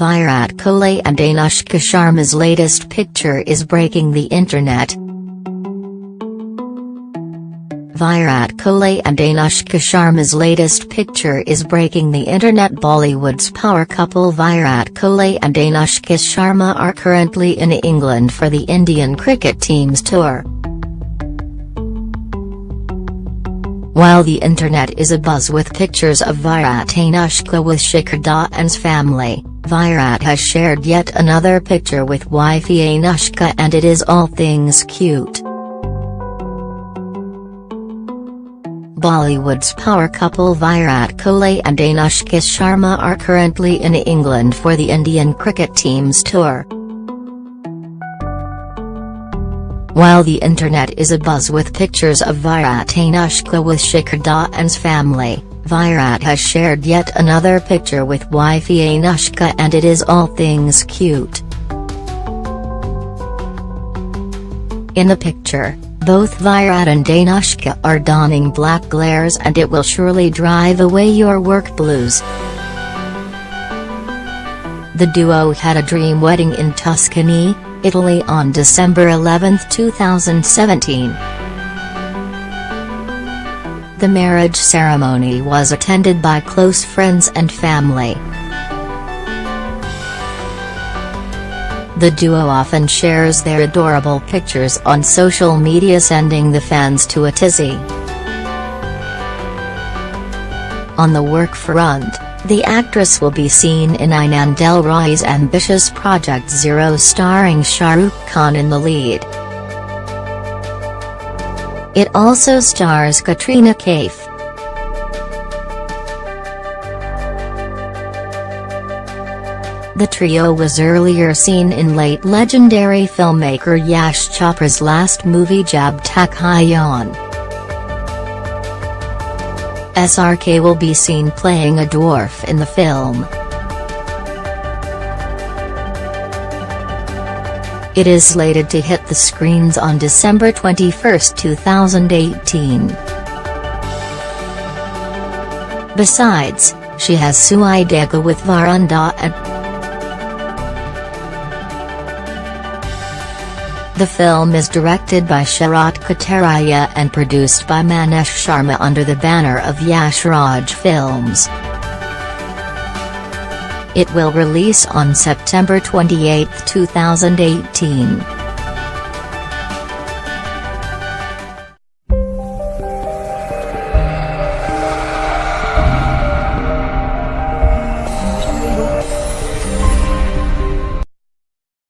Virat Kohli and Anushka Sharma's latest picture is breaking the internet. Virat Kohli and Anushka Sharma's latest picture is breaking the internet Bollywood's power couple Virat Kohli and Anushka Sharma are currently in England for the Indian cricket team's tour. While the internet is abuzz with pictures of Virat Anushka with Shikhar Dhawan's family, Virat has shared yet another picture with wifey Anushka and it is all things cute. Bollywood's power couple Virat Kohli and Anushka Sharma are currently in England for the Indian cricket team's tour. While the internet is abuzz with pictures of Virat Anushka with Shikhar Dhawan's family, Virat has shared yet another picture with wifey Anushka and it is all things cute. In the picture, both Virat and Anushka are donning black glares and it will surely drive away your work blues. The duo had a dream wedding in Tuscany, Italy on December 11, 2017. The marriage ceremony was attended by close friends and family. The duo often shares their adorable pictures on social media sending the fans to a tizzy. On the work front, the actress will be seen in Anand L. Rai's ambitious Project Zero starring Shah Rukh Khan in the lead. It also stars Katrina Kaif. The trio was earlier seen in late legendary filmmaker Yash Chopra's last movie Jab Tak Jaan. SRK will be seen playing a dwarf in the film. It is slated to hit the screens on December 21, 2018. Besides, she has Sui Dhaaga with Varun Dhawan. The film is directed by Sharat Katariya and produced by Maneesh Sharma under the banner of Yash Raj Films. It will release on September 28, 2018.